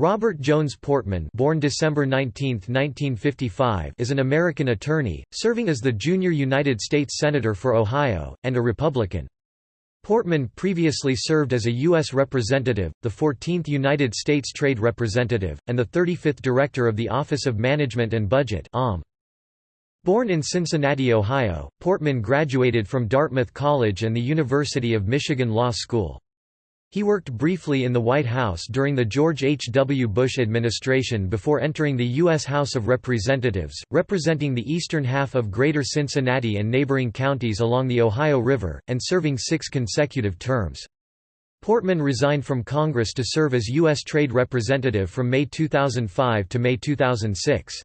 Robert Jones Portman born December 19, 1955, is an American attorney, serving as the junior United States Senator for Ohio, and a Republican. Portman previously served as a U.S. Representative, the 14th United States Trade Representative, and the 35th Director of the Office of Management and Budget Born in Cincinnati, Ohio, Portman graduated from Dartmouth College and the University of Michigan Law School. He worked briefly in the White House during the George H. W. Bush administration before entering the U.S. House of Representatives, representing the eastern half of Greater Cincinnati and neighboring counties along the Ohio River, and serving six consecutive terms. Portman resigned from Congress to serve as U.S. Trade Representative from May 2005 to May 2006.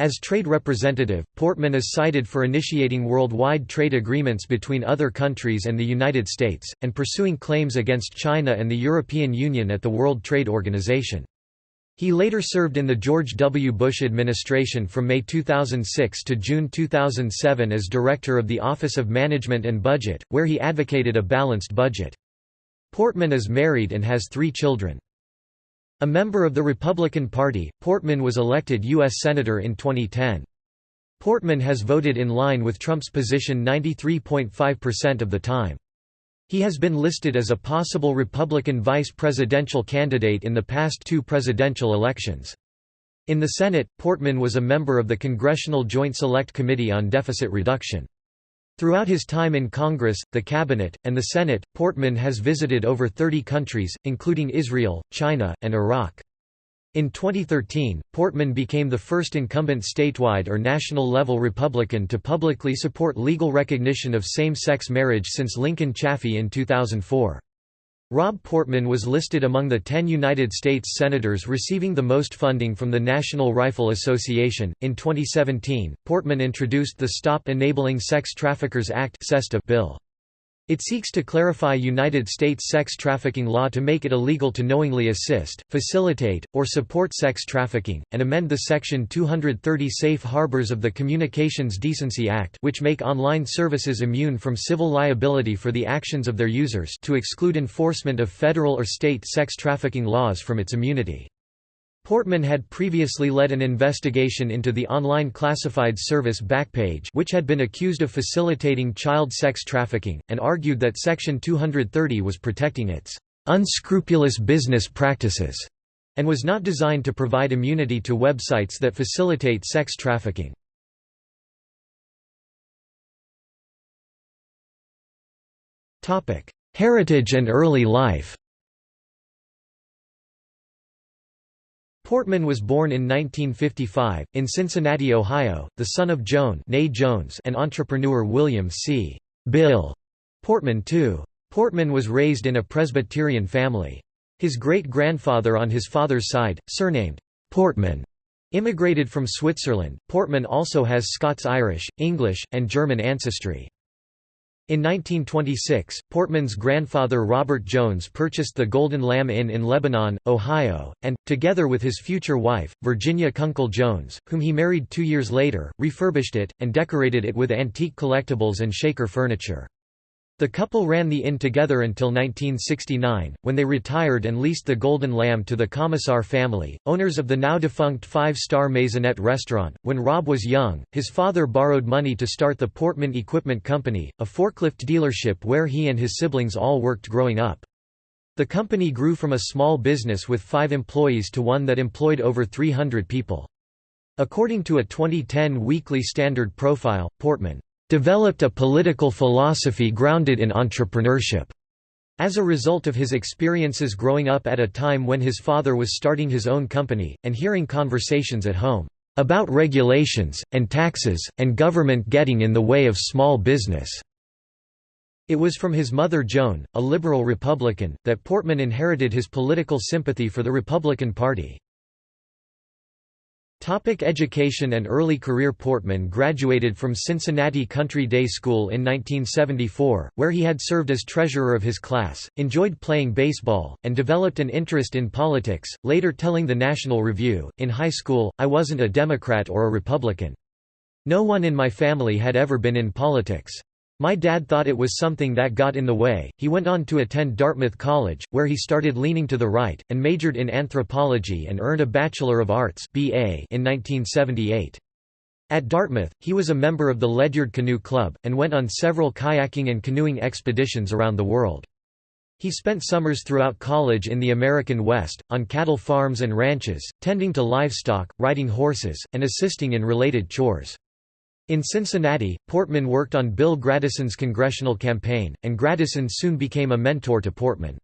As trade representative, Portman is cited for initiating worldwide trade agreements between other countries and the United States, and pursuing claims against China and the European Union at the World Trade Organization. He later served in the George W. Bush administration from May 2006 to June 2007 as Director of the Office of Management and Budget, where he advocated a balanced budget. Portman is married and has three children. A member of the Republican Party, Portman was elected U.S. Senator in 2010. Portman has voted in line with Trump's position 93.5% of the time. He has been listed as a possible Republican vice presidential candidate in the past two presidential elections. In the Senate, Portman was a member of the Congressional Joint Select Committee on Deficit Reduction. Throughout his time in Congress, the Cabinet, and the Senate, Portman has visited over 30 countries, including Israel, China, and Iraq. In 2013, Portman became the first incumbent statewide or national-level Republican to publicly support legal recognition of same-sex marriage since Lincoln Chafee in 2004. Rob Portman was listed among the 10 United States senators receiving the most funding from the National Rifle Association. In 2017, Portman introduced the Stop Enabling Sex Traffickers Act bill. It seeks to clarify United States sex trafficking law to make it illegal to knowingly assist, facilitate, or support sex trafficking, and amend the Section 230 Safe Harbors of the Communications Decency Act which make online services immune from civil liability for the actions of their users to exclude enforcement of federal or state sex trafficking laws from its immunity. Portman had previously led an investigation into the online classified service Backpage which had been accused of facilitating child sex trafficking, and argued that Section 230 was protecting its unscrupulous business practices, and was not designed to provide immunity to websites that facilitate sex trafficking. Heritage and early life Portman was born in 1955, in Cincinnati, Ohio, the son of Joan Jones and entrepreneur William C. Bill Portman II. Portman was raised in a Presbyterian family. His great-grandfather on his father's side, surnamed Portman, immigrated from Switzerland. Portman also has Scots-Irish, English, and German ancestry. In 1926, Portman's grandfather Robert Jones purchased the Golden Lamb Inn in Lebanon, Ohio, and, together with his future wife, Virginia Kunkel Jones, whom he married two years later, refurbished it, and decorated it with antique collectibles and shaker furniture. The couple ran the inn together until 1969, when they retired and leased the Golden Lamb to the Comisar family, owners of the now-defunct five-star Maisonette restaurant. When Rob was young, his father borrowed money to start the Portman Equipment Company, a forklift dealership where he and his siblings all worked growing up. The company grew from a small business with five employees to one that employed over 300 people. According to a 2010 Weekly Standard profile, Portman developed a political philosophy grounded in entrepreneurship. As a result of his experiences growing up at a time when his father was starting his own company, and hearing conversations at home, "...about regulations, and taxes, and government getting in the way of small business." It was from his mother Joan, a liberal Republican, that Portman inherited his political sympathy for the Republican Party. Topic education and early career Portman graduated from Cincinnati Country Day School in 1974, where he had served as treasurer of his class, enjoyed playing baseball, and developed an interest in politics, later telling the National Review, In high school, I wasn't a Democrat or a Republican. No one in my family had ever been in politics. My dad thought it was something that got in the way. He went on to attend Dartmouth College, where he started leaning to the right, and majored in anthropology and earned a Bachelor of Arts BA in 1978. At Dartmouth, he was a member of the Ledyard Canoe Club, and went on several kayaking and canoeing expeditions around the world. He spent summers throughout college in the American West, on cattle farms and ranches, tending to livestock, riding horses, and assisting in related chores. In Cincinnati, Portman worked on Bill Gradison's congressional campaign, and Gradison soon became a mentor to Portman.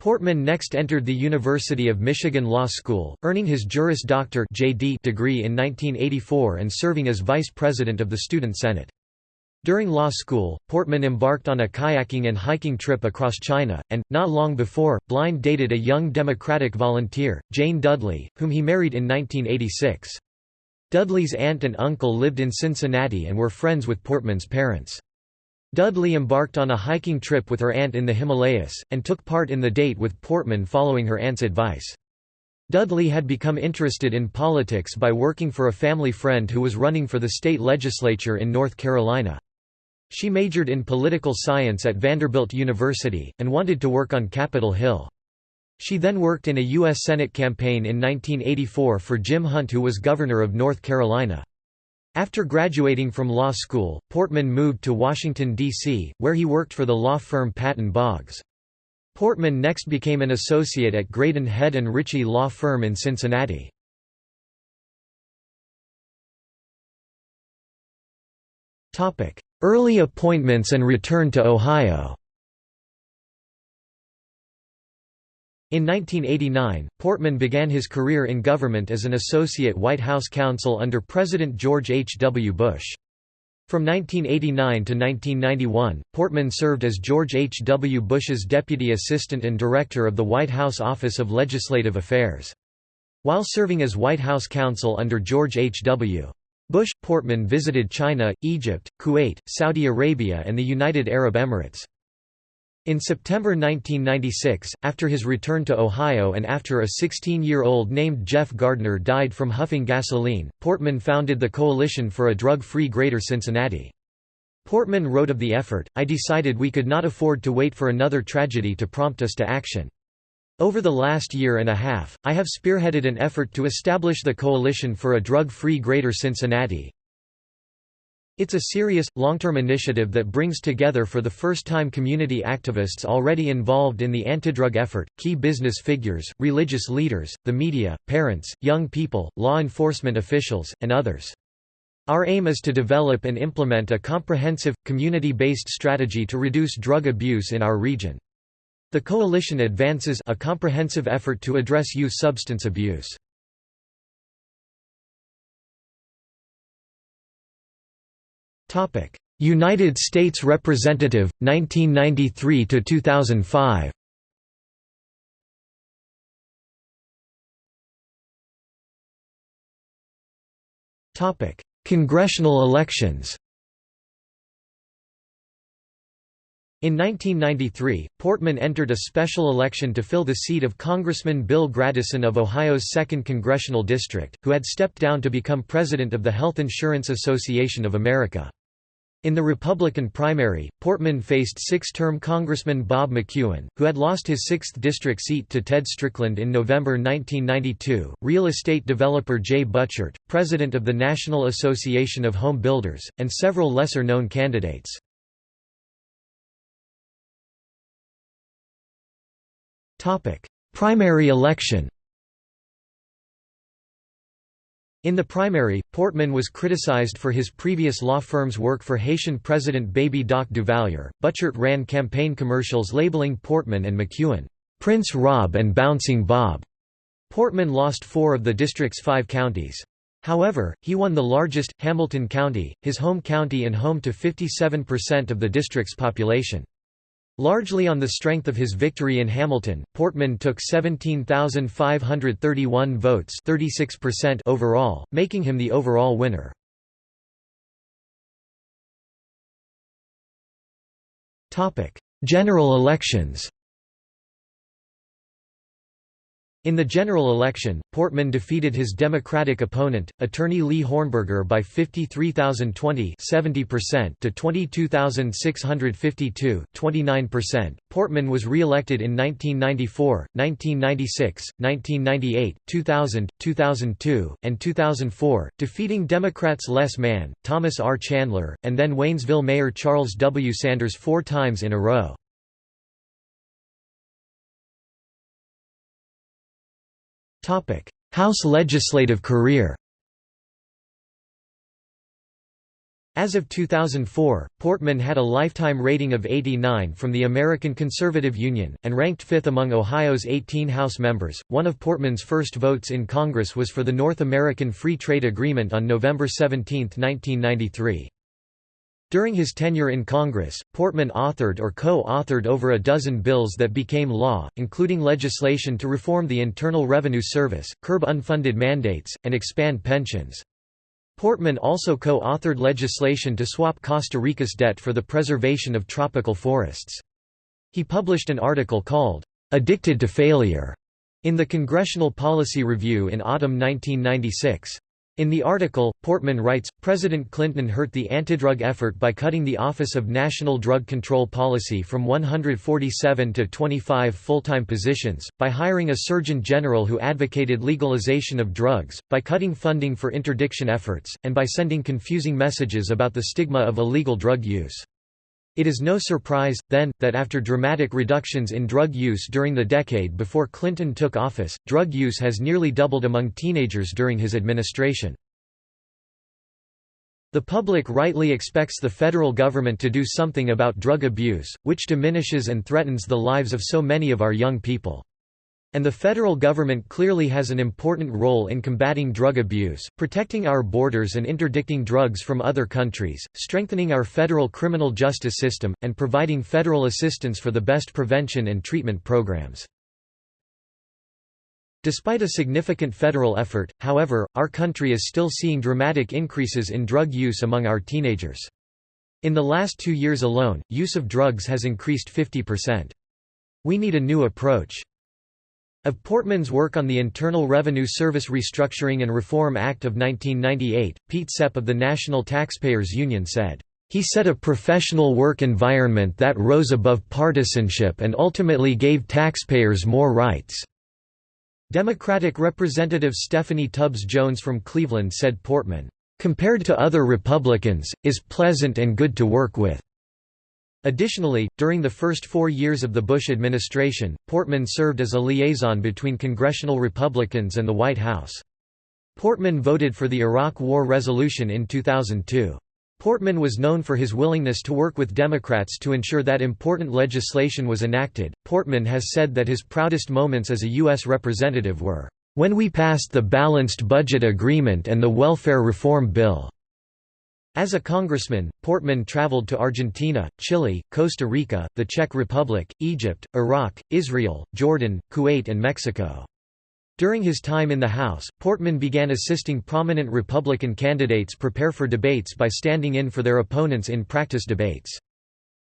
Portman next entered the University of Michigan Law School, earning his Juris Doctor (J.D.) degree in 1984 and serving as vice president of the Student Senate. During law school, Portman embarked on a kayaking and hiking trip across China, and, not long before, blind dated a young Democratic volunteer, Jane Dudley, whom he married in 1986. Dudley's aunt and uncle lived in Cincinnati and were friends with Portman's parents. Dudley embarked on a hiking trip with her aunt in the Himalayas, and took part in the date with Portman following her aunt's advice. Dudley had become interested in politics by working for a family friend who was running for the state legislature in North Carolina. She majored in political science at Vanderbilt University, and wanted to work on Capitol Hill. She then worked in a U.S. Senate campaign in 1984 for Jim Hunt who was governor of North Carolina. After graduating from law school, Portman moved to Washington, D.C., where he worked for the law firm Patton Boggs. Portman next became an associate at Graydon Head and Ritchie law firm in Cincinnati. Early appointments and return to Ohio In 1989, Portman began his career in government as an associate White House counsel under President George H. W. Bush. From 1989 to 1991, Portman served as George H. W. Bush's deputy assistant and director of the White House Office of Legislative Affairs. While serving as White House counsel under George H. W. Bush, Portman visited China, Egypt, Kuwait, Saudi Arabia and the United Arab Emirates. In September 1996, after his return to Ohio and after a 16-year-old named Jeff Gardner died from huffing gasoline, Portman founded the Coalition for a Drug-Free Greater Cincinnati. Portman wrote of the effort, I decided we could not afford to wait for another tragedy to prompt us to action. Over the last year and a half, I have spearheaded an effort to establish the Coalition for a Drug-Free Greater Cincinnati, it's a serious, long-term initiative that brings together for the first time community activists already involved in the antidrug effort, key business figures, religious leaders, the media, parents, young people, law enforcement officials, and others. Our aim is to develop and implement a comprehensive, community-based strategy to reduce drug abuse in our region. The coalition advances a comprehensive effort to address youth substance abuse. United States Representative 1993 to 2005 Topic. Congressional elections. In 1993, Portman entered a special election to fill the seat of Congressman Bill Gradison of Ohio's 2nd Congressional District, who had stepped down to become president of the Health Insurance Association of America. In the Republican primary, Portman faced six-term Congressman Bob McEwen, who had lost his 6th district seat to Ted Strickland in November 1992, real estate developer Jay Buchert, president of the National Association of Home Builders, and several lesser-known candidates. Primary election In the primary, Portman was criticized for his previous law firm's work for Haitian President Baby Doc Duvalier. Buchert ran campaign commercials labeling Portman and McEwen, Prince Rob and Bouncing Bob. Portman lost four of the district's five counties. However, he won the largest, Hamilton County, his home county and home to 57% of the district's population. Largely on the strength of his victory in Hamilton, Portman took 17,531 votes 36% overall, making him the overall winner. General elections In the general election, Portman defeated his Democratic opponent, attorney Lee Hornberger by 53,020 to 22,652 29%. Portman was re-elected in 1994, 1996, 1998, 2000, 2002, and 2004, defeating Democrats Les Mann, Thomas R. Chandler, and then Waynesville Mayor Charles W. Sanders four times in a row. House legislative career As of 2004, Portman had a lifetime rating of 89 from the American Conservative Union, and ranked fifth among Ohio's 18 House members. One of Portman's first votes in Congress was for the North American Free Trade Agreement on November 17, 1993. During his tenure in Congress, Portman authored or co-authored over a dozen bills that became law, including legislation to reform the Internal Revenue Service, curb unfunded mandates, and expand pensions. Portman also co-authored legislation to swap Costa Rica's debt for the preservation of tropical forests. He published an article called, "'Addicted to Failure' in the Congressional Policy Review in autumn 1996. In the article, Portman writes, President Clinton hurt the antidrug effort by cutting the Office of National Drug Control Policy from 147 to 25 full-time positions, by hiring a Surgeon General who advocated legalization of drugs, by cutting funding for interdiction efforts, and by sending confusing messages about the stigma of illegal drug use. It is no surprise, then, that after dramatic reductions in drug use during the decade before Clinton took office, drug use has nearly doubled among teenagers during his administration. The public rightly expects the federal government to do something about drug abuse, which diminishes and threatens the lives of so many of our young people. And the federal government clearly has an important role in combating drug abuse, protecting our borders and interdicting drugs from other countries, strengthening our federal criminal justice system, and providing federal assistance for the best prevention and treatment programs. Despite a significant federal effort, however, our country is still seeing dramatic increases in drug use among our teenagers. In the last two years alone, use of drugs has increased 50%. We need a new approach. Of Portman's work on the Internal Revenue Service Restructuring and Reform Act of 1998, Pete Sepp of the National Taxpayers Union said, "...he set a professional work environment that rose above partisanship and ultimately gave taxpayers more rights." Democratic Representative Stephanie Tubbs Jones from Cleveland said Portman, "...compared to other Republicans, is pleasant and good to work with." Additionally, during the first four years of the Bush administration, Portman served as a liaison between congressional Republicans and the White House. Portman voted for the Iraq War resolution in 2002. Portman was known for his willingness to work with Democrats to ensure that important legislation was enacted. Portman has said that his proudest moments as a U.S. representative were, when we passed the Balanced Budget Agreement and the Welfare Reform Bill. As a congressman, Portman traveled to Argentina, Chile, Costa Rica, the Czech Republic, Egypt, Iraq, Israel, Jordan, Kuwait and Mexico. During his time in the House, Portman began assisting prominent Republican candidates prepare for debates by standing in for their opponents in practice debates.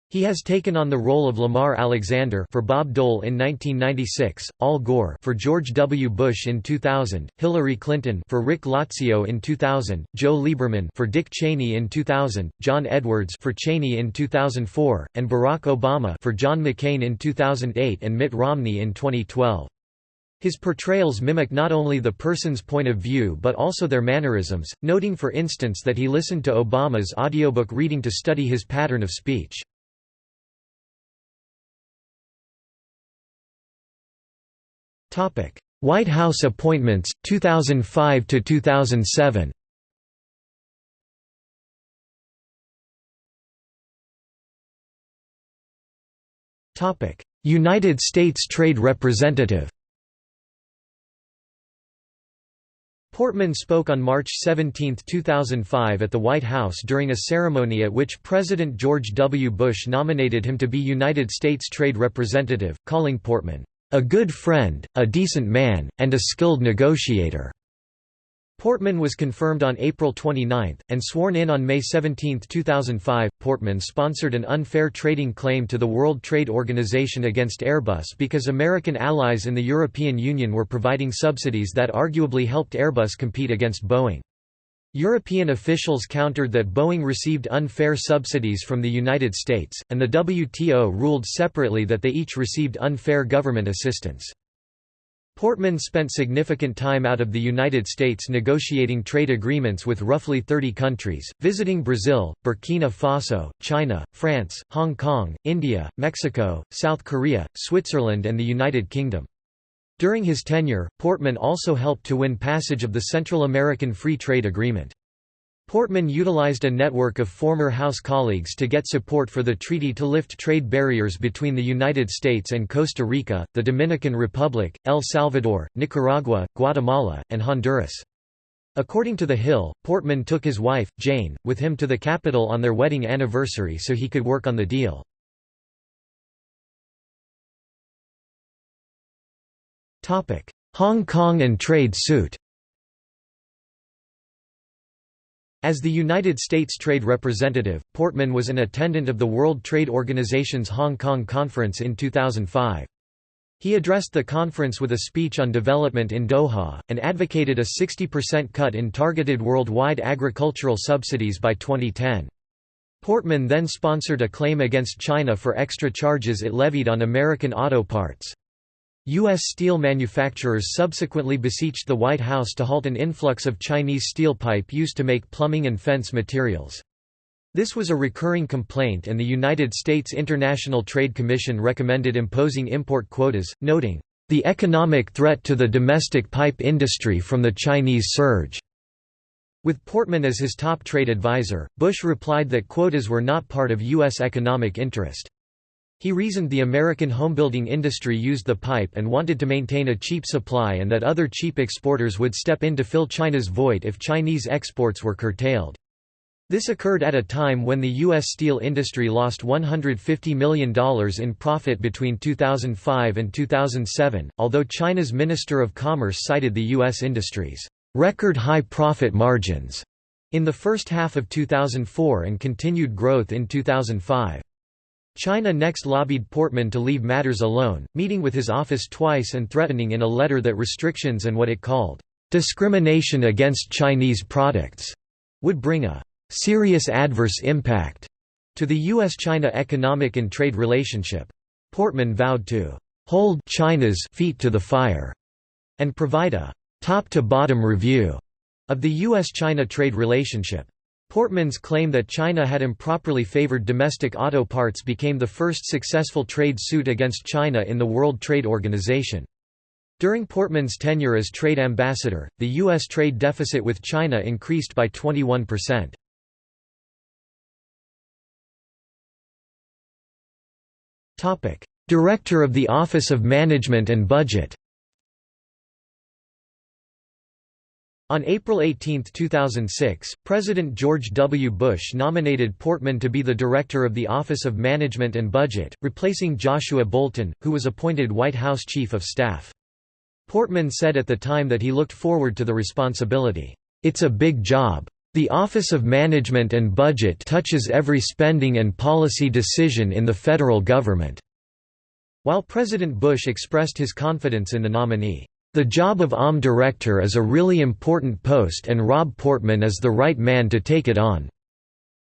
He has taken on the role of Lamar Alexander for Bob Dole in 1996, Al Gore for George W. Bush in 2000, Hillary Clinton for Rick Lazio in 2000, Joe Lieberman for Dick Cheney in 2000, John Edwards for Cheney in 2004, and Barack Obama for John McCain in 2008 and Mitt Romney in 2012. His portrayals mimic not only the person's point of view but also their mannerisms, noting for instance that he listened to Obama's audiobook reading to study his pattern of speech. White House appointments 2005 to 2007 Topic. United States Trade Representative. Portman spoke on March 17, 2005 at the White House during a ceremony at which President George W. Bush nominated him to be United States Trade Representative, calling Portman, a good friend, a decent man, and a skilled negotiator." Portman was confirmed on April 29, and sworn in on May 17, 2005. Portman sponsored an unfair trading claim to the World Trade Organization against Airbus because American allies in the European Union were providing subsidies that arguably helped Airbus compete against Boeing. European officials countered that Boeing received unfair subsidies from the United States, and the WTO ruled separately that they each received unfair government assistance. Portman spent significant time out of the United States negotiating trade agreements with roughly 30 countries, visiting Brazil, Burkina Faso, China, France, Hong Kong, India, Mexico, South Korea, Switzerland and the United Kingdom. During his tenure, Portman also helped to win passage of the Central American Free Trade Agreement. Portman utilized a network of former House colleagues to get support for the treaty to lift trade barriers between the United States and Costa Rica, the Dominican Republic, El Salvador, Nicaragua, Guatemala, and Honduras. According to The Hill, Portman took his wife, Jane, with him to the capital on their wedding anniversary so he could work on the deal. Hong Kong and trade suit As the United States Trade Representative, Portman was an attendant of the World Trade Organization's Hong Kong Conference in 2005. He addressed the conference with a speech on development in Doha, and advocated a 60% cut in targeted worldwide agricultural subsidies by 2010. Portman then sponsored a claim against China for extra charges it levied on American auto parts. U.S. steel manufacturers subsequently beseeched the White House to halt an influx of Chinese steel pipe used to make plumbing and fence materials. This was a recurring complaint and the United States International Trade Commission recommended imposing import quotas, noting, "...the economic threat to the domestic pipe industry from the Chinese surge." With Portman as his top trade advisor, Bush replied that quotas were not part of U.S. economic interest. He reasoned the American homebuilding industry used the pipe and wanted to maintain a cheap supply and that other cheap exporters would step in to fill China's void if Chinese exports were curtailed. This occurred at a time when the U.S. steel industry lost $150 million in profit between 2005 and 2007, although China's Minister of Commerce cited the U.S. industry's record high profit margins in the first half of 2004 and continued growth in 2005. China next lobbied Portman to leave matters alone, meeting with his office twice and threatening in a letter that restrictions and what it called, "...discrimination against Chinese products," would bring a "...serious adverse impact," to the U.S.-China economic and trade relationship. Portman vowed to "...hold China's feet to the fire," and provide a "...top-to-bottom review," of the U.S.-China trade relationship. Portman's claim that China had improperly favored domestic auto parts became the first successful trade suit against China in the World Trade Organization. During Portman's tenure as trade ambassador, the U.S. trade deficit with China increased by 21%. Director of the Office of Management and Budget On April 18, 2006, President George W. Bush nominated Portman to be the director of the Office of Management and Budget, replacing Joshua Bolten, who was appointed White House Chief of Staff. Portman said at the time that he looked forward to the responsibility. It's a big job. The Office of Management and Budget touches every spending and policy decision in the federal government." While President Bush expressed his confidence in the nominee. The job of OM director is a really important post and Rob Portman is the right man to take it on.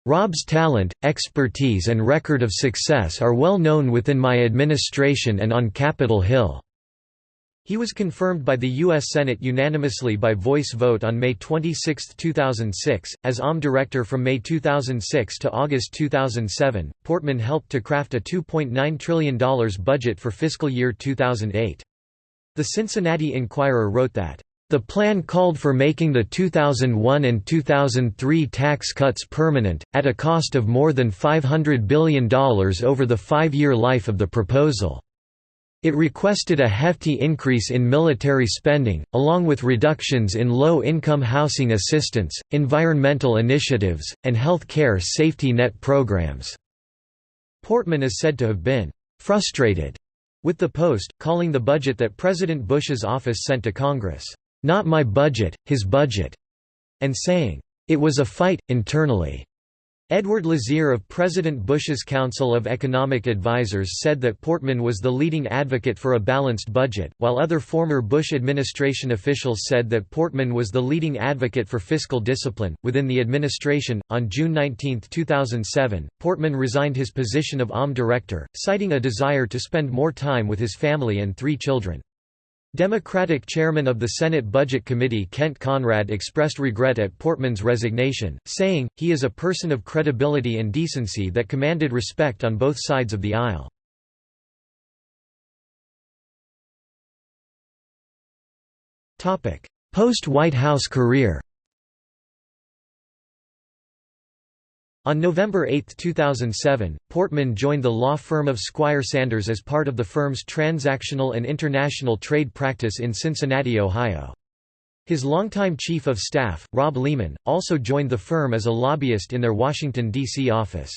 Rob's talent, expertise and record of success are well known within my administration and on Capitol Hill." He was confirmed by the U.S. Senate unanimously by voice vote on May 26, 2006. As OM director from May 2006 to August 2007, Portman helped to craft a $2.9 trillion budget for fiscal year 2008. The Cincinnati Enquirer wrote that, "...the plan called for making the 2001 and 2003 tax cuts permanent, at a cost of more than $500 billion over the five-year life of the proposal." It requested a hefty increase in military spending, along with reductions in low-income housing assistance, environmental initiatives, and health care safety net programs. Portman is said to have been frustrated with the Post, calling the budget that President Bush's office sent to Congress, "...not my budget, his budget." and saying, "...it was a fight, internally." Edward Lazear of President Bush's Council of Economic Advisers said that Portman was the leading advocate for a balanced budget, while other former Bush administration officials said that Portman was the leading advocate for fiscal discipline. Within the administration, on June 19, 2007, Portman resigned his position of OM director, citing a desire to spend more time with his family and three children. Democratic chairman of the Senate Budget Committee Kent Conrad expressed regret at Portman's resignation, saying, he is a person of credibility and decency that commanded respect on both sides of the aisle. Post-White House career On November 8, 2007, Portman joined the law firm of Squire Sanders as part of the firm's transactional and international trade practice in Cincinnati, Ohio. His longtime chief of staff, Rob Lehman, also joined the firm as a lobbyist in their Washington, D.C. office.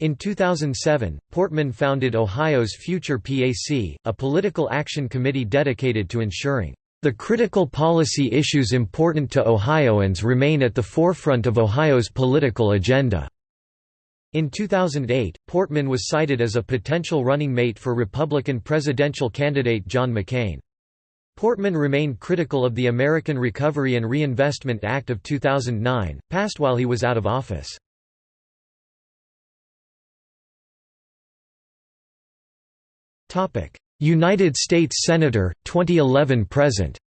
In 2007, Portman founded Ohio's Future PAC, a political action committee dedicated to ensuring the critical policy issues important to Ohioans remain at the forefront of Ohio's political agenda. In 2008, Portman was cited as a potential running mate for Republican presidential candidate John McCain. Portman remained critical of the American Recovery and Reinvestment Act of 2009, passed while he was out of office. United States Senator, 2011–present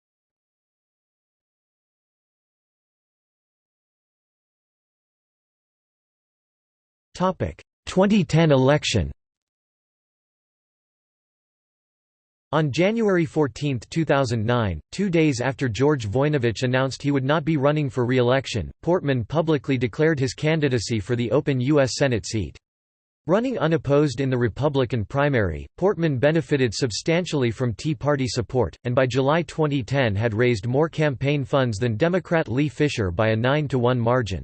Topic 2010 election. On January 14, 2009, two days after George Voinovich announced he would not be running for re-election, Portman publicly declared his candidacy for the open U.S. Senate seat. Running unopposed in the Republican primary, Portman benefited substantially from Tea Party support, and by July 2010 had raised more campaign funds than Democrat Lee Fisher by a 9-to-1 margin.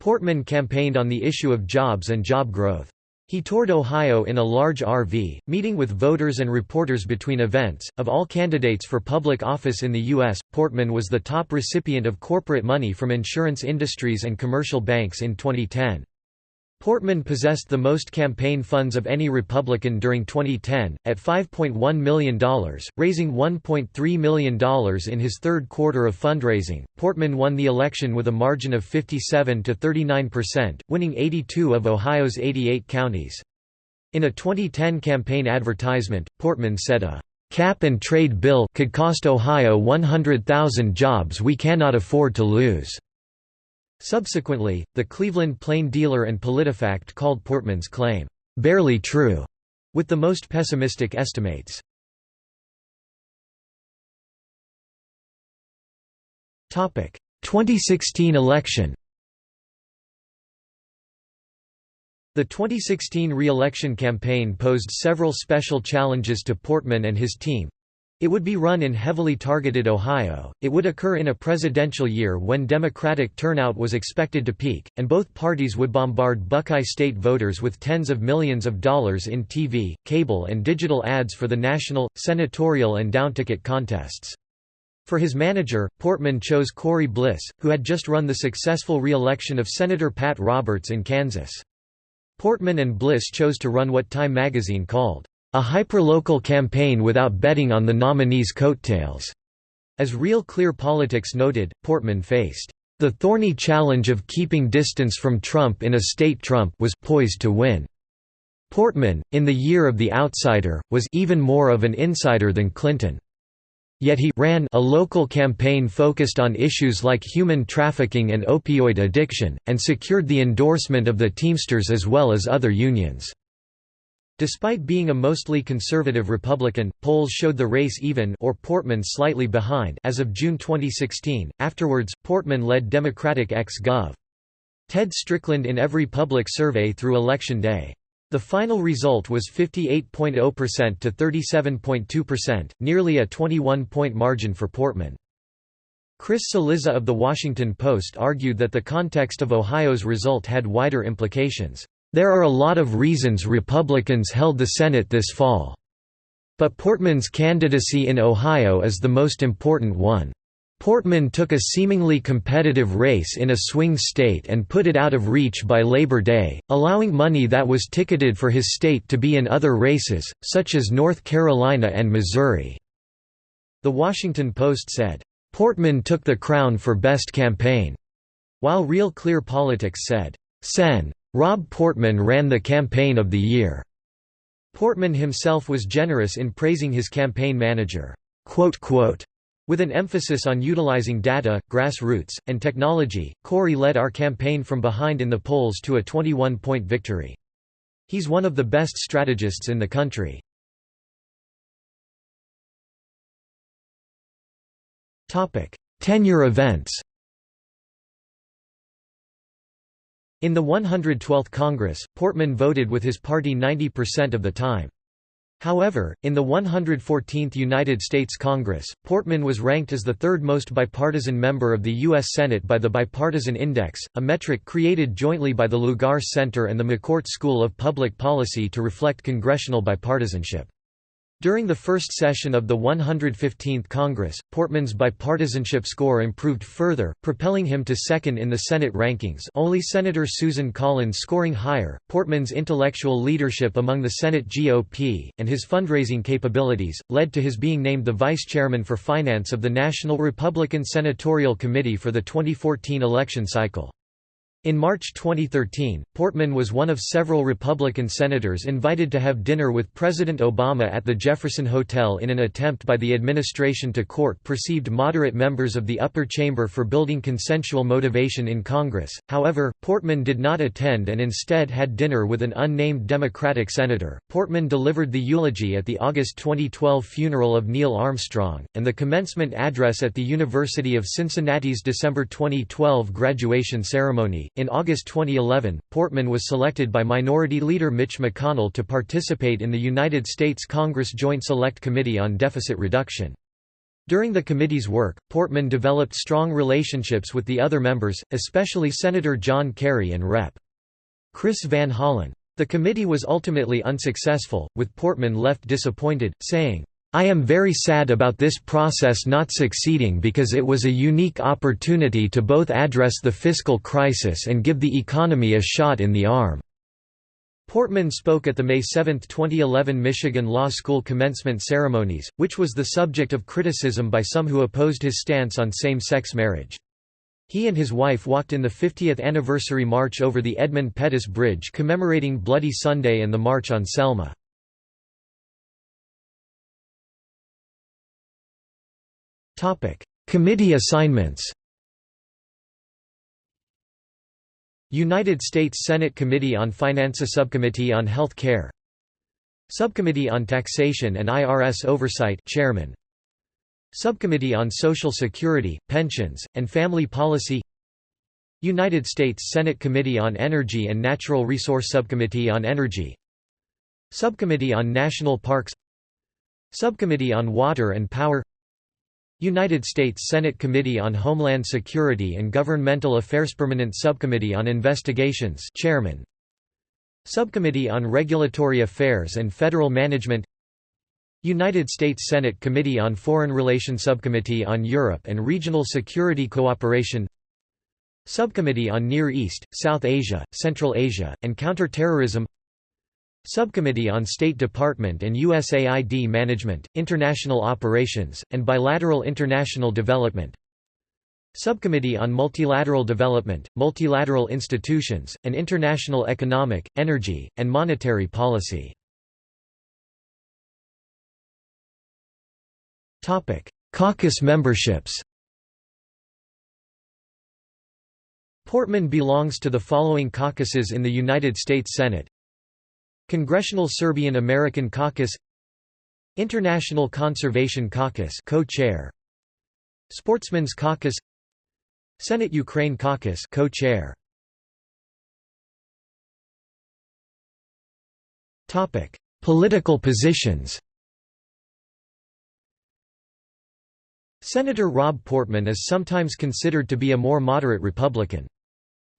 Portman campaigned on the issue of jobs and job growth. He toured Ohio in a large RV, meeting with voters and reporters between events. Of all candidates for public office in the U.S., Portman was the top recipient of corporate money from insurance industries and commercial banks in 2010. Portman possessed the most campaign funds of any Republican during 2010, at $5.1 million, raising $1.3 million in his third quarter of fundraising. Portman won the election with a margin of 57 to 39%, winning 82 of Ohio's 88 counties. In a 2010 campaign advertisement, Portman said a cap and trade bill could cost Ohio 100,000 jobs we cannot afford to lose. Subsequently, the Cleveland Plain Dealer and PolitiFact called Portman's claim, "...barely true", with the most pessimistic estimates. Topic: 2016 election The 2016 re-election campaign posed several special challenges to Portman and his team, it would be run in heavily targeted Ohio, it would occur in a presidential year when Democratic turnout was expected to peak, and both parties would bombard Buckeye State voters with tens of millions of dollars in TV, cable and digital ads for the national, senatorial and down-ticket contests. For his manager, Portman chose Corey Bliss, who had just run the successful re-election of Senator Pat Roberts in Kansas. Portman and Bliss chose to run what Time magazine called a hyperlocal campaign without betting on the nominee's coattails. As Real Clear Politics noted, Portman faced the thorny challenge of keeping distance from Trump in a state Trump was poised to win. Portman, in the year of the outsider, was even more of an insider than Clinton. Yet he ran a local campaign focused on issues like human trafficking and opioid addiction, and secured the endorsement of the Teamsters as well as other unions. Despite being a mostly conservative Republican, polls showed the race even or Portman slightly behind as of June 2016. Afterwards, Portman led Democratic ex-Gov. Ted Strickland in every public survey through Election Day. The final result was 58.0% to 37.2%, nearly a 21-point margin for Portman. Chris Cillizza of The Washington Post argued that the context of Ohio's result had wider implications. There are a lot of reasons Republicans held the Senate this fall. But Portman's candidacy in Ohio is the most important one. Portman took a seemingly competitive race in a swing state and put it out of reach by Labor Day, allowing money that was ticketed for his state to be in other races, such as North Carolina and Missouri." The Washington Post said, "...Portman took the crown for best campaign," while Real Clear Politics said, "Sen. Rob Portman ran the campaign of the year." Portman himself was generous in praising his campaign manager with an emphasis on utilizing data, grassroots, and technology, Corey led our campaign from behind in the polls to a 21-point victory. He's one of the best strategists in the country. Tenure events In the 112th Congress, Portman voted with his party 90% of the time. However, in the 114th United States Congress, Portman was ranked as the third most bipartisan member of the U.S. Senate by the Bipartisan Index, a metric created jointly by the Lugar Center and the McCourt School of Public Policy to reflect congressional bipartisanship. During the first session of the 115th Congress, Portman's bipartisanship score improved further, propelling him to second in the Senate rankings only Senator Susan Collins scoring higher. Portman's intellectual leadership among the Senate GOP, and his fundraising capabilities, led to his being named the vice chairman for finance of the National Republican Senatorial Committee for the 2014 election cycle. In March 2013, Portman was one of several Republican senators invited to have dinner with President Obama at the Jefferson Hotel in an attempt by the administration to court perceived moderate members of the upper chamber for building consensual motivation in Congress. However, Portman did not attend and instead had dinner with an unnamed Democratic senator. Portman delivered the eulogy at the August 2012 funeral of Neil Armstrong, and the commencement address at the University of Cincinnati's December 2012 graduation ceremony. In August 2011, Portman was selected by Minority Leader Mitch McConnell to participate in the United States Congress Joint Select Committee on Deficit Reduction. During the committee's work, Portman developed strong relationships with the other members, especially Senator John Kerry and Rep. Chris Van Hollen. The committee was ultimately unsuccessful, with Portman left disappointed, saying, I am very sad about this process not succeeding because it was a unique opportunity to both address the fiscal crisis and give the economy a shot in the arm." Portman spoke at the May 7, 2011 Michigan Law School commencement ceremonies, which was the subject of criticism by some who opposed his stance on same-sex marriage. He and his wife walked in the 50th anniversary march over the Edmund Pettus Bridge commemorating Bloody Sunday and the March on Selma. Committee assignments United States Senate Committee on Finance Subcommittee on Health Care. Subcommittee on Taxation and IRS Oversight Chairman. Subcommittee on Social Security, Pensions, and Family Policy. United States Senate Committee on Energy and Natural Resource Subcommittee on Energy. Subcommittee on National Parks. Subcommittee on Water and Power United States Senate Committee on Homeland Security and Governmental Affairs Permanent Subcommittee on Investigations Chairman. Subcommittee on Regulatory Affairs and Federal Management. United States Senate Committee on Foreign Relations Subcommittee on Europe and Regional Security Cooperation. Subcommittee on Near East, South Asia, Central Asia, and Counterterrorism Subcommittee on State Department and USAID Management, International Operations, and Bilateral International Development. Subcommittee on Multilateral Development, Multilateral Institutions, and International Economic, Energy, and Monetary Policy. Caucus memberships. Portman belongs to the following caucuses in the United States Senate Congressional Serbian American Caucus International Conservation Caucus co-chair Sportsmen's Caucus Senate Ukraine Caucus co-chair. Topic Political positions. Senator Rob Portman is sometimes considered to be a more moderate Republican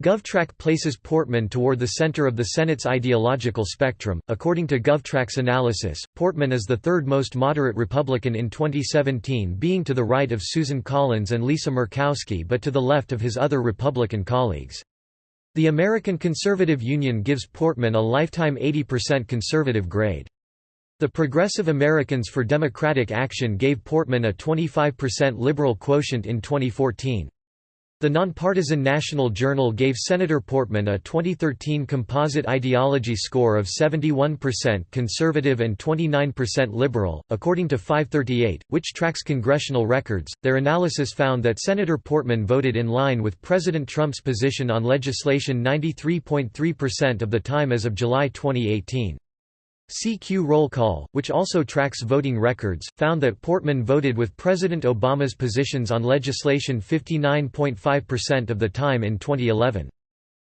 GovTrack places Portman toward the center of the Senate's ideological spectrum. According to GovTrack's analysis, Portman is the third most moderate Republican in 2017, being to the right of Susan Collins and Lisa Murkowski but to the left of his other Republican colleagues. The American Conservative Union gives Portman a lifetime 80% conservative grade. The Progressive Americans for Democratic Action gave Portman a 25% liberal quotient in 2014. The nonpartisan National Journal gave Senator Portman a 2013 composite ideology score of 71% conservative and 29% liberal. According to 538, which tracks congressional records, their analysis found that Senator Portman voted in line with President Trump's position on legislation 93.3% of the time as of July 2018. CQ Roll Call, which also tracks voting records, found that Portman voted with President Obama's positions on legislation 59.5% of the time in 2011.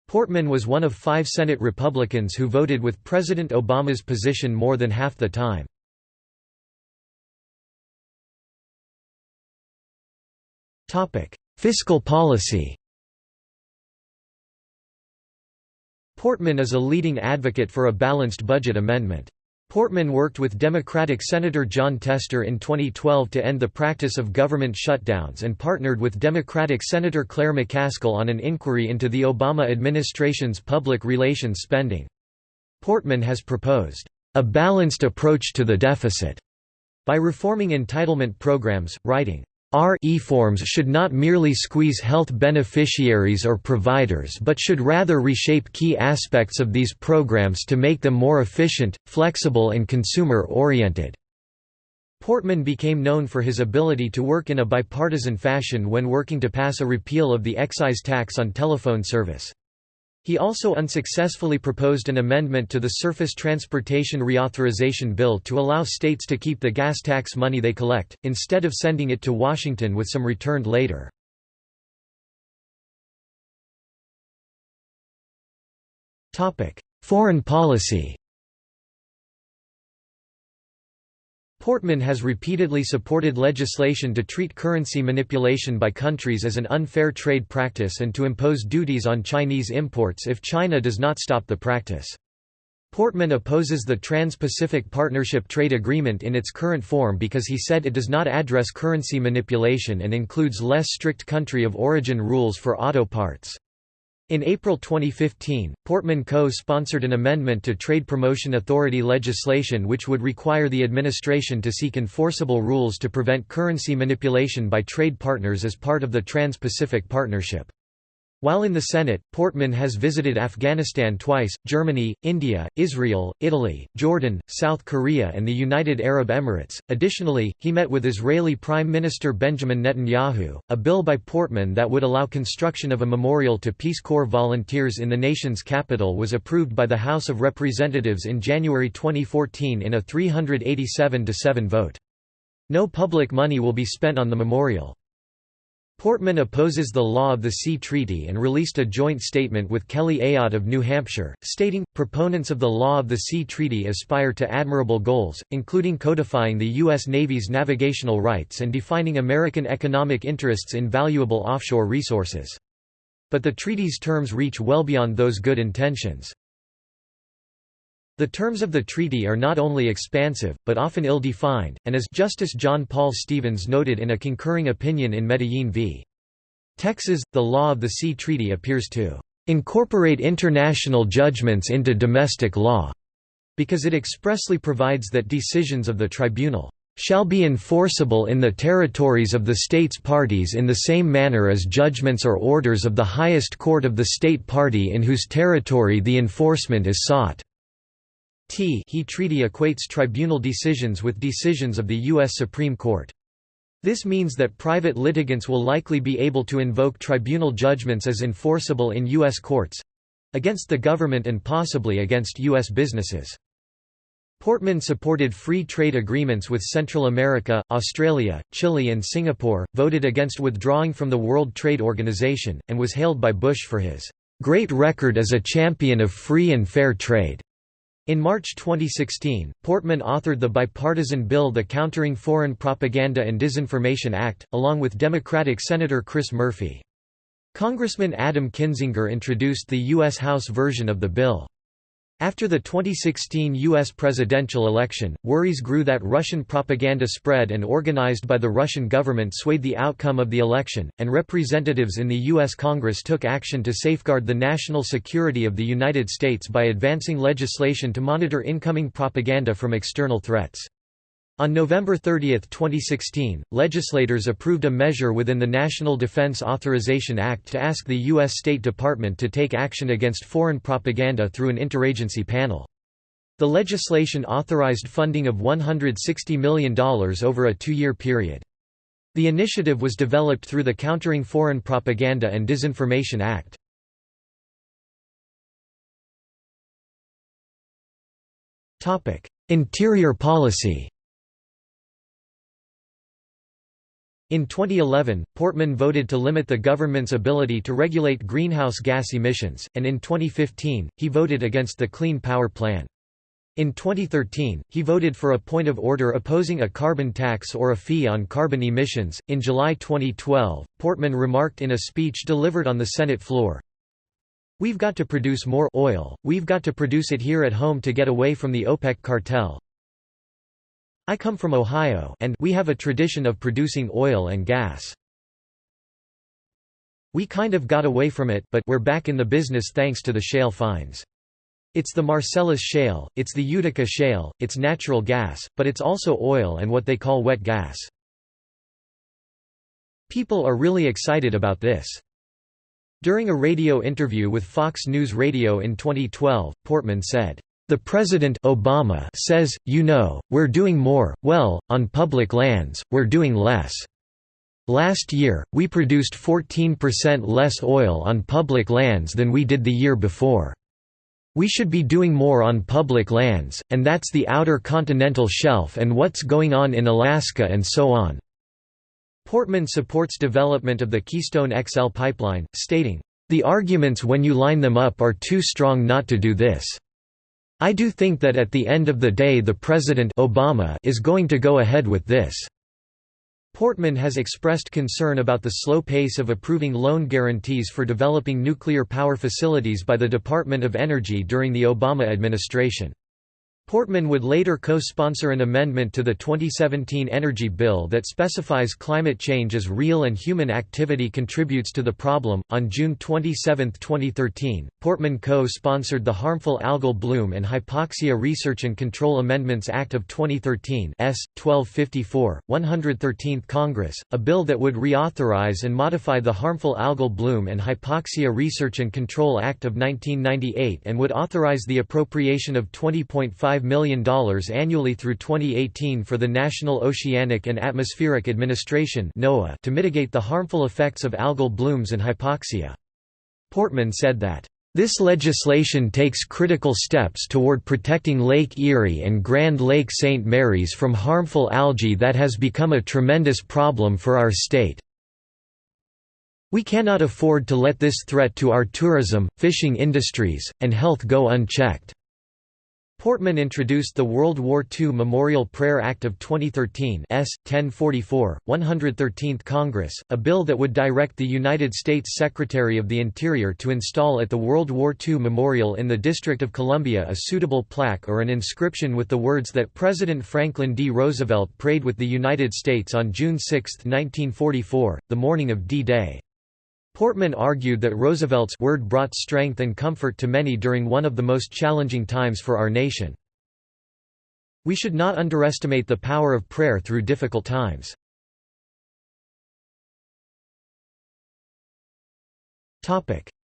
Portman was one of five Senate Republicans who voted with President Obama's position more than half the time. Fiscal policy Portman is a leading advocate for a balanced budget amendment. Portman worked with Democratic Senator Jon Tester in 2012 to end the practice of government shutdowns and partnered with Democratic Senator Claire McCaskill on an inquiry into the Obama administration's public relations spending. Portman has proposed, "...a balanced approach to the deficit," by reforming entitlement programs, writing, our e-forms should not merely squeeze health beneficiaries or providers but should rather reshape key aspects of these programs to make them more efficient, flexible and consumer-oriented." Portman became known for his ability to work in a bipartisan fashion when working to pass a repeal of the excise tax on telephone service. He also unsuccessfully proposed an amendment to the Surface Transportation Reauthorization Bill to allow states to keep the gas tax money they collect, instead of sending it to Washington with some returned later. Foreign policy Portman has repeatedly supported legislation to treat currency manipulation by countries as an unfair trade practice and to impose duties on Chinese imports if China does not stop the practice. Portman opposes the Trans-Pacific Partnership Trade Agreement in its current form because he said it does not address currency manipulation and includes less strict country of origin rules for auto parts. In April 2015, Portman co-sponsored an amendment to Trade Promotion Authority legislation which would require the administration to seek enforceable rules to prevent currency manipulation by trade partners as part of the Trans-Pacific Partnership. While in the Senate, Portman has visited Afghanistan twice, Germany, India, Israel, Italy, Jordan, South Korea, and the United Arab Emirates. Additionally, he met with Israeli Prime Minister Benjamin Netanyahu. A bill by Portman that would allow construction of a memorial to Peace Corps volunteers in the nation's capital was approved by the House of Representatives in January 2014 in a 387 7 vote. No public money will be spent on the memorial. Portman opposes the Law of the Sea Treaty and released a joint statement with Kelly Ayotte of New Hampshire, stating, proponents of the Law of the Sea Treaty aspire to admirable goals, including codifying the U.S. Navy's navigational rights and defining American economic interests in valuable offshore resources. But the treaty's terms reach well beyond those good intentions. The terms of the treaty are not only expansive, but often ill-defined, and as Justice John Paul Stevens noted in a concurring opinion in Medellin v. Texas, the law of the sea treaty appears to "...incorporate international judgments into domestic law," because it expressly provides that decisions of the tribunal shall be enforceable in the territories of the states parties in the same manner as judgments or orders of the highest court of the state party in whose territory the enforcement is sought. T he treaty equates tribunal decisions with decisions of the U.S. Supreme Court. This means that private litigants will likely be able to invoke tribunal judgments as enforceable in U.S. courts—against the government and possibly against U.S. businesses. Portman supported free trade agreements with Central America, Australia, Chile and Singapore, voted against withdrawing from the World Trade Organization, and was hailed by Bush for his "...great record as a champion of free and fair trade." In March 2016, Portman authored the bipartisan bill the Countering Foreign Propaganda and Disinformation Act, along with Democratic Senator Chris Murphy. Congressman Adam Kinzinger introduced the U.S. House version of the bill. After the 2016 U.S. presidential election, worries grew that Russian propaganda spread and organized by the Russian government swayed the outcome of the election, and representatives in the U.S. Congress took action to safeguard the national security of the United States by advancing legislation to monitor incoming propaganda from external threats. On November 30, 2016, legislators approved a measure within the National Defense Authorization Act to ask the U.S. State Department to take action against foreign propaganda through an interagency panel. The legislation authorized funding of $160 million over a two-year period. The initiative was developed through the Countering Foreign Propaganda and Disinformation Act. Interior policy In 2011, Portman voted to limit the government's ability to regulate greenhouse gas emissions, and in 2015, he voted against the Clean Power Plan. In 2013, he voted for a point of order opposing a carbon tax or a fee on carbon emissions. In July 2012, Portman remarked in a speech delivered on the Senate floor We've got to produce more oil, we've got to produce it here at home to get away from the OPEC cartel, I come from Ohio and we have a tradition of producing oil and gas. We kind of got away from it but we're back in the business thanks to the shale finds. It's the Marcellus Shale, it's the Utica Shale, it's natural gas, but it's also oil and what they call wet gas. People are really excited about this. During a radio interview with Fox News Radio in 2012, Portman said, the President Obama says, you know, we're doing more, well, on public lands, we're doing less. Last year, we produced 14% less oil on public lands than we did the year before. We should be doing more on public lands, and that's the outer continental shelf and what's going on in Alaska and so on." Portman supports development of the Keystone XL pipeline, stating, "...the arguments when you line them up are too strong not to do this." I do think that at the end of the day the President Obama is going to go ahead with this." Portman has expressed concern about the slow pace of approving loan guarantees for developing nuclear power facilities by the Department of Energy during the Obama administration. Portman would later co-sponsor an amendment to the 2017 energy bill that specifies climate change as real and human activity contributes to the problem. On June 27, 2013, Portman co-sponsored the Harmful Algal Bloom and Hypoxia Research and Control Amendments Act of 2013 S. 1254, 113th Congress, a bill that would reauthorize and modify the Harmful Algal Bloom and Hypoxia Research and Control Act of 1998 and would authorize the appropriation of 20.5 $5 million annually through 2018 for the National Oceanic and Atmospheric Administration (NOAA) to mitigate the harmful effects of algal blooms and hypoxia. Portman said that, "...this legislation takes critical steps toward protecting Lake Erie and Grand Lake St. Mary's from harmful algae that has become a tremendous problem for our state. We cannot afford to let this threat to our tourism, fishing industries, and health go unchecked." Portman introduced the World War II Memorial Prayer Act of 2013 S. 1044, 113th Congress, a bill that would direct the United States Secretary of the Interior to install at the World War II Memorial in the District of Columbia a suitable plaque or an inscription with the words that President Franklin D. Roosevelt prayed with the United States on June 6, 1944, the morning of D-Day. Portman argued that Roosevelt's word brought strength and comfort to many during one of the most challenging times for our nation. We should not underestimate the power of prayer through difficult times.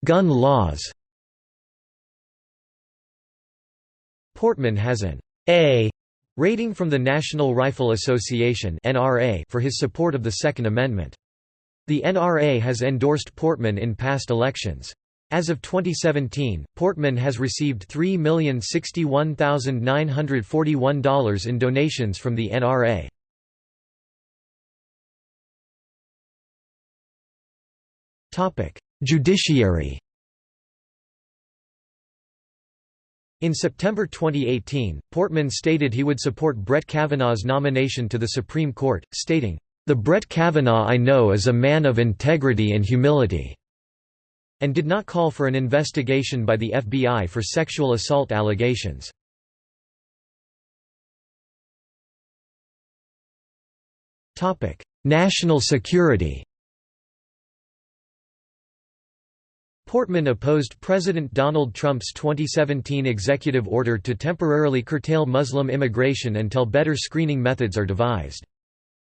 Gun laws Portman has an A rating from the National Rifle Association for his support of the Second Amendment. The NRA has endorsed Portman in past elections. As of 2017, Portman has received $3,061,941 in donations from the NRA. Judiciary In September 2018, Portman stated he would support Brett Kavanaugh's nomination to the Supreme Court, stating, the Brett Kavanaugh I know is a man of integrity and humility. and did not call for an investigation by the FBI for sexual assault allegations. National security Portman opposed President Donald Trump's 2017 executive order to temporarily curtail Muslim immigration until better screening methods are devised.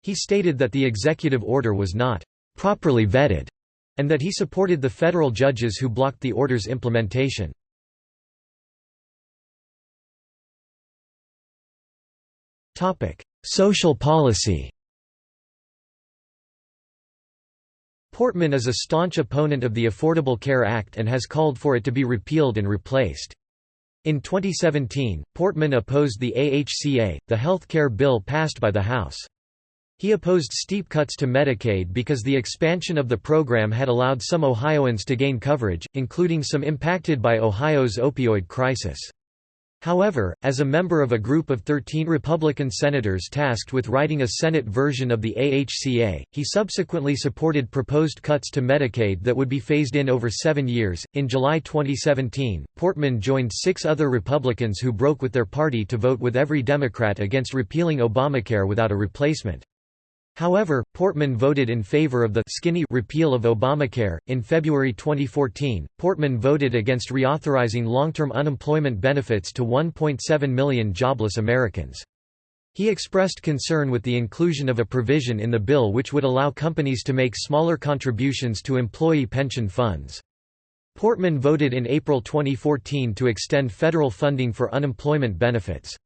He stated that the executive order was not properly vetted, and that he supported the federal judges who blocked the order's implementation. Social policy Portman is a staunch opponent of the Affordable Care Act and has called for it to be repealed and replaced. In 2017, Portman opposed the AHCA, the health care bill passed by the House. He opposed steep cuts to Medicaid because the expansion of the program had allowed some Ohioans to gain coverage, including some impacted by Ohio's opioid crisis. However, as a member of a group of 13 Republican senators tasked with writing a Senate version of the AHCA, he subsequently supported proposed cuts to Medicaid that would be phased in over seven years. In July 2017, Portman joined six other Republicans who broke with their party to vote with every Democrat against repealing Obamacare without a replacement. However, Portman voted in favor of the skinny repeal of Obamacare. In February 2014, Portman voted against reauthorizing long-term unemployment benefits to 1.7 million jobless Americans. He expressed concern with the inclusion of a provision in the bill which would allow companies to make smaller contributions to employee pension funds. Portman voted in April 2014 to extend federal funding for unemployment benefits.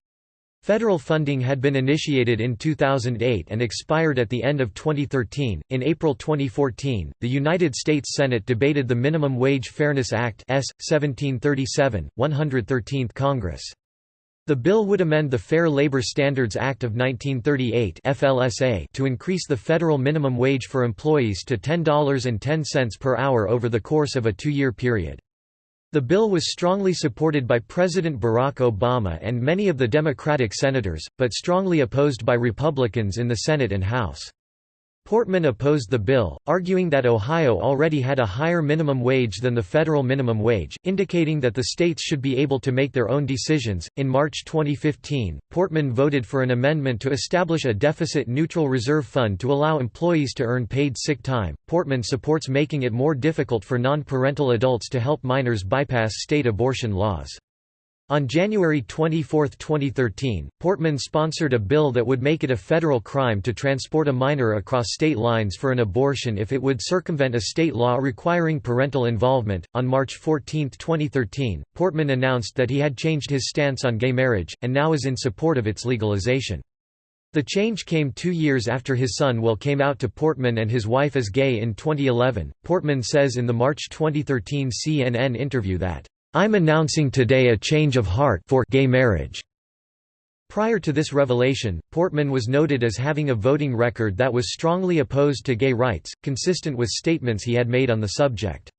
Federal funding had been initiated in 2008 and expired at the end of 2013. In April 2014, the United States Senate debated the Minimum Wage Fairness Act S. 1737, 113th Congress. The bill would amend the Fair Labor Standards Act of 1938 FLSA to increase the federal minimum wage for employees to $10.10 per hour over the course of a two-year period. The bill was strongly supported by President Barack Obama and many of the Democratic senators, but strongly opposed by Republicans in the Senate and House. Portman opposed the bill, arguing that Ohio already had a higher minimum wage than the federal minimum wage, indicating that the states should be able to make their own decisions. In March 2015, Portman voted for an amendment to establish a deficit neutral reserve fund to allow employees to earn paid sick time. Portman supports making it more difficult for non parental adults to help minors bypass state abortion laws. On January 24, 2013, Portman sponsored a bill that would make it a federal crime to transport a minor across state lines for an abortion if it would circumvent a state law requiring parental involvement. On March 14, 2013, Portman announced that he had changed his stance on gay marriage, and now is in support of its legalization. The change came two years after his son Will came out to Portman and his wife as gay in 2011. Portman says in the March 2013 CNN interview that I'm announcing today a change of heart for gay marriage. Prior to this revelation, Portman was noted as having a voting record that was strongly opposed to gay rights, consistent with statements he had made on the subject.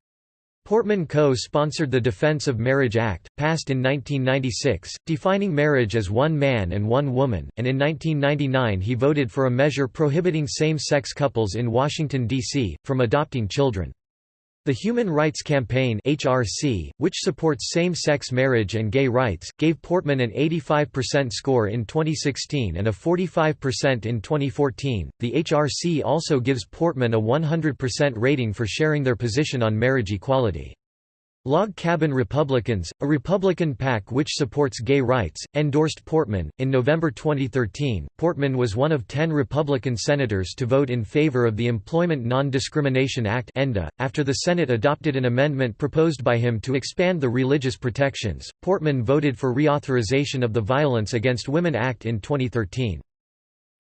Portman co-sponsored the Defense of Marriage Act, passed in 1996, defining marriage as one man and one woman, and in 1999 he voted for a measure prohibiting same-sex couples in Washington, D.C., from adopting children. The Human Rights Campaign (HRC), which supports same-sex marriage and gay rights, gave Portman an 85% score in 2016 and a 45% in 2014. The HRC also gives Portman a 100% rating for sharing their position on marriage equality. Log Cabin Republicans, a Republican PAC which supports gay rights, endorsed Portman. In November 2013, Portman was one of ten Republican senators to vote in favor of the Employment Non-Discrimination Act .After the Senate adopted an amendment proposed by him to expand the religious protections, Portman voted for reauthorization of the Violence Against Women Act in 2013.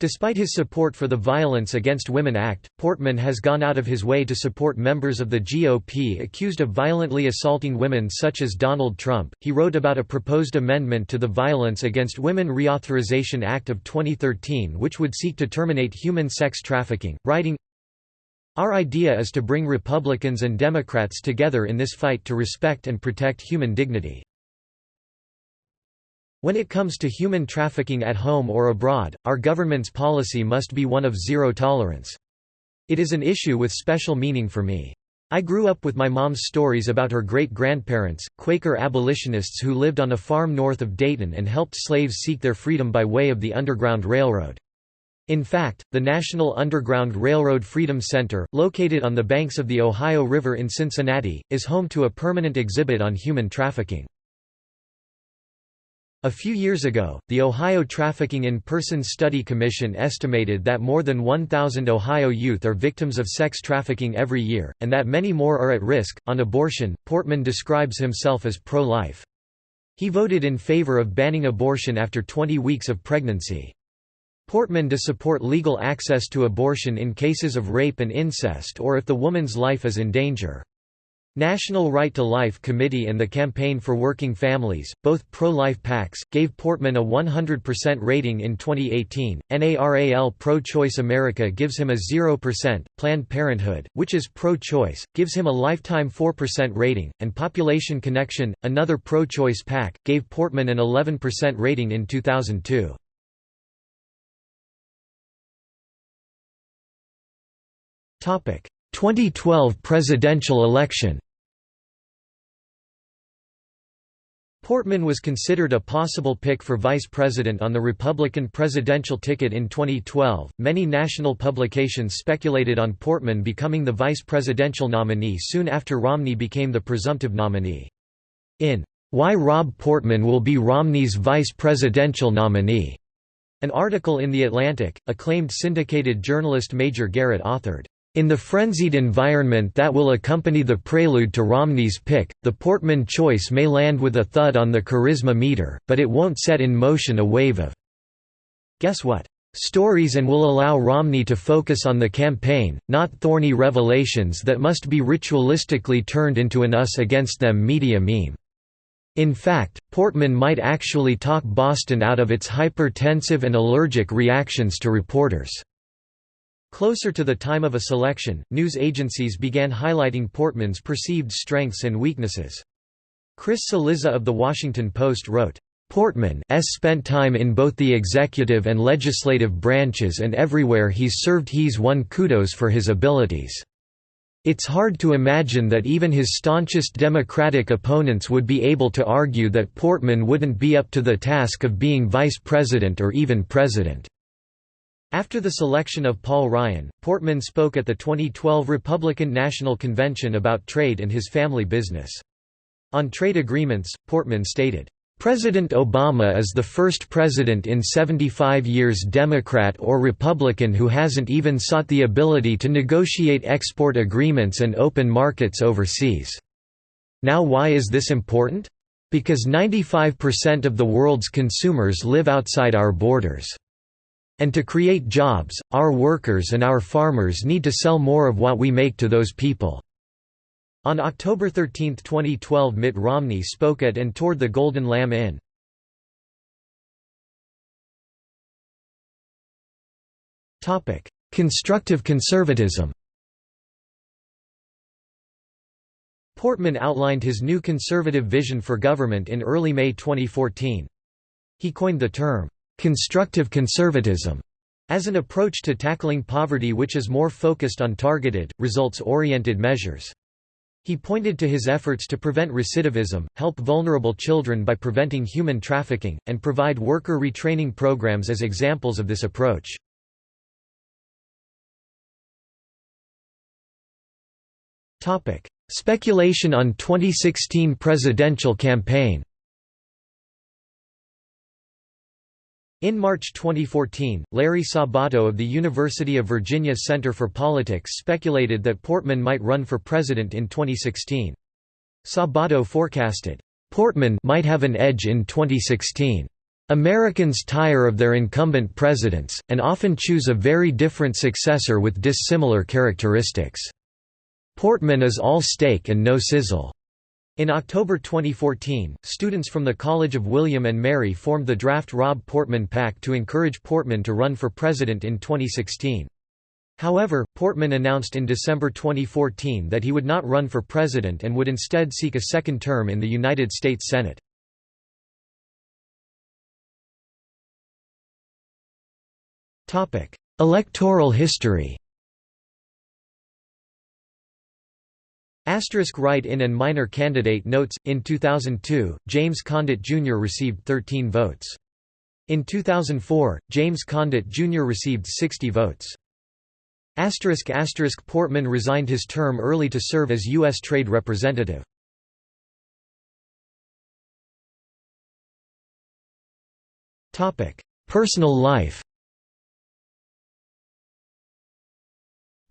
Despite his support for the Violence Against Women Act, Portman has gone out of his way to support members of the GOP accused of violently assaulting women such as Donald Trump. He wrote about a proposed amendment to the Violence Against Women Reauthorization Act of 2013 which would seek to terminate human sex trafficking, writing, Our idea is to bring Republicans and Democrats together in this fight to respect and protect human dignity. When it comes to human trafficking at home or abroad, our government's policy must be one of zero tolerance. It is an issue with special meaning for me. I grew up with my mom's stories about her great-grandparents, Quaker abolitionists who lived on a farm north of Dayton and helped slaves seek their freedom by way of the Underground Railroad. In fact, the National Underground Railroad Freedom Center, located on the banks of the Ohio River in Cincinnati, is home to a permanent exhibit on human trafficking. A few years ago, the Ohio Trafficking in Persons Study Commission estimated that more than 1,000 Ohio youth are victims of sex trafficking every year, and that many more are at risk. On abortion, Portman describes himself as pro life. He voted in favor of banning abortion after 20 weeks of pregnancy. Portman to support legal access to abortion in cases of rape and incest or if the woman's life is in danger. National Right to Life Committee and the Campaign for Working Families, both pro-life PACs, gave Portman a 100% rating in 2018. NARAL Pro-Choice America gives him a 0%, Planned Parenthood, which is pro-choice, gives him a lifetime 4% rating, and Population Connection, another pro-choice PAC, gave Portman an 11% rating in 2002. Topic: 2012 presidential election Portman was considered a possible pick for vice president on the Republican presidential ticket in 2012. Many national publications speculated on Portman becoming the vice presidential nominee soon after Romney became the presumptive nominee. In Why Rob Portman Will Be Romney's Vice Presidential Nominee, an article in The Atlantic, acclaimed syndicated journalist Major Garrett authored. In the frenzied environment that will accompany the prelude to Romney's pick, the Portman choice may land with a thud on the charisma meter, but it won't set in motion a wave of guess what? Stories and will allow Romney to focus on the campaign, not thorny revelations that must be ritualistically turned into an us against them media meme. In fact, Portman might actually talk Boston out of its hypertensive and allergic reactions to reporters. Closer to the time of a selection, news agencies began highlighting Portman's perceived strengths and weaknesses. Chris Cillizza of The Washington Post wrote, Portman s spent time in both the executive and legislative branches and everywhere he's served he's won kudos for his abilities. It's hard to imagine that even his staunchest Democratic opponents would be able to argue that Portman wouldn't be up to the task of being vice president or even president. After the selection of Paul Ryan, Portman spoke at the 2012 Republican National Convention about trade and his family business. On trade agreements, Portman stated, President Obama is the first president in 75 years Democrat or Republican who hasn't even sought the ability to negotiate export agreements and open markets overseas. Now why is this important? Because 95% of the world's consumers live outside our borders. And to create jobs, our workers and our farmers need to sell more of what we make to those people." On October 13, 2012 Mitt Romney spoke at and toured the Golden Lamb Inn. Constructive conservatism Portman outlined his new conservative vision for government in early May 2014. He coined the term, constructive conservatism as an approach to tackling poverty which is more focused on targeted, results-oriented measures. He pointed to his efforts to prevent recidivism, help vulnerable children by preventing human trafficking, and provide worker retraining programs as examples of this approach. Speculation on 2016 presidential campaign In March 2014, Larry Sabato of the University of Virginia Center for Politics speculated that Portman might run for president in 2016. Sabato forecasted, "...Portman might have an edge in 2016. Americans tire of their incumbent presidents, and often choose a very different successor with dissimilar characteristics. Portman is all steak and no sizzle." In October 2014, students from the College of William and Mary formed the Draft Rob Portman PAC to encourage Portman to run for president in 2016. However, Portman announced in December 2014 that he would not run for president and would instead seek a second term in the United States Senate. Electoral history Asterisk write-in and minor candidate notes – In 2002, James Condit Jr. received 13 votes. In 2004, James Condit Jr. received 60 votes. Asterisk asterisk Portman resigned his term early to serve as U.S. Trade Representative. Personal life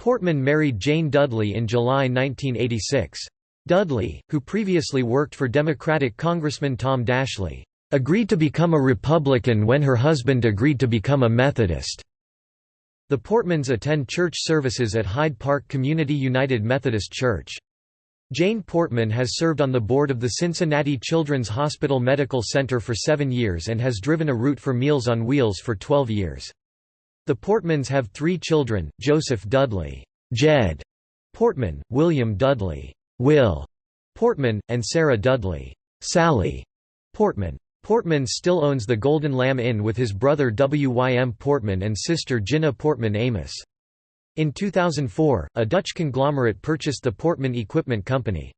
Portman married Jane Dudley in July 1986. Dudley, who previously worked for Democratic Congressman Tom Daschle, agreed to become a Republican when her husband agreed to become a Methodist. The Portmans attend church services at Hyde Park Community United Methodist Church. Jane Portman has served on the board of the Cincinnati Children's Hospital Medical Center for seven years and has driven a route for Meals on Wheels for 12 years. The Portmans have three children, Joseph Dudley Jed Portman, William Dudley Will Portman, and Sarah Dudley Sally Portman. Portman still owns the Golden Lamb Inn with his brother W. Y. M. Portman and sister Ginna Portman Amos. In 2004, a Dutch conglomerate purchased the Portman Equipment Company.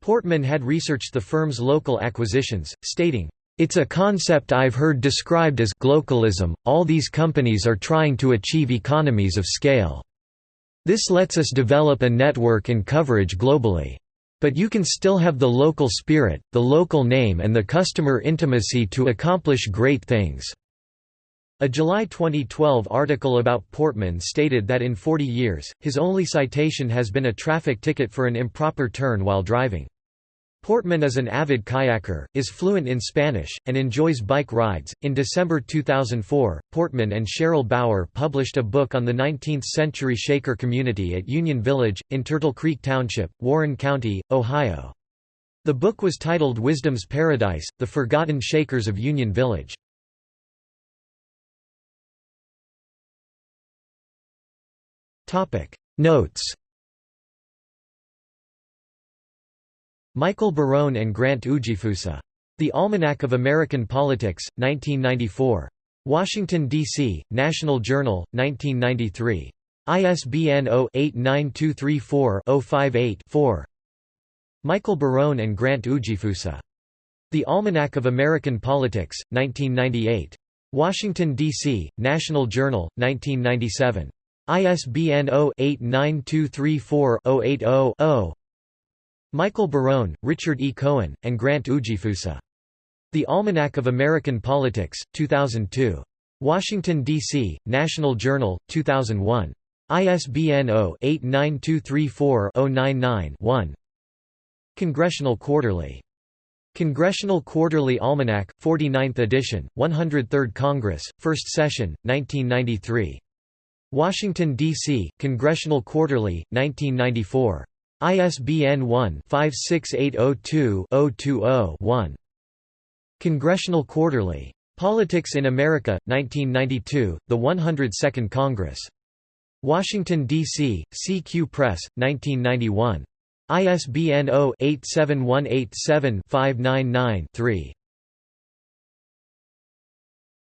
Portman had researched the firm's local acquisitions, stating, it's a concept I've heard described as glocalism. All these companies are trying to achieve economies of scale. This lets us develop a network and coverage globally. But you can still have the local spirit, the local name and the customer intimacy to accomplish great things." A July 2012 article about Portman stated that in 40 years, his only citation has been a traffic ticket for an improper turn while driving. Portman is an avid kayaker, is fluent in Spanish, and enjoys bike rides. In December 2004, Portman and Cheryl Bauer published a book on the 19th century Shaker community at Union Village, in Turtle Creek Township, Warren County, Ohio. The book was titled Wisdom's Paradise The Forgotten Shakers of Union Village. Notes Michael Barone and Grant Ujifusa. The Almanac of American Politics, 1994. Washington, D.C., National Journal, 1993. ISBN 0-89234-058-4 Michael Barone and Grant Ujifusa. The Almanac of American Politics, 1998. Washington, D.C., National Journal, 1997. ISBN 0-89234-080-0 Michael Barone, Richard E. Cohen, and Grant Ujifusa. The Almanac of American Politics, 2002. Washington, D.C., National Journal, 2001. ISBN 0-89234-099-1 Congressional Quarterly. Congressional Quarterly Almanac, 49th edition, 103rd Congress, 1st Session, 1993. Washington, D.C., Congressional Quarterly, 1994. ISBN 1-56802-020-1. Congressional Quarterly. Politics in America, 1992, the 102nd Congress. Washington, D.C., CQ Press, 1991. ISBN 0-87187-599-3.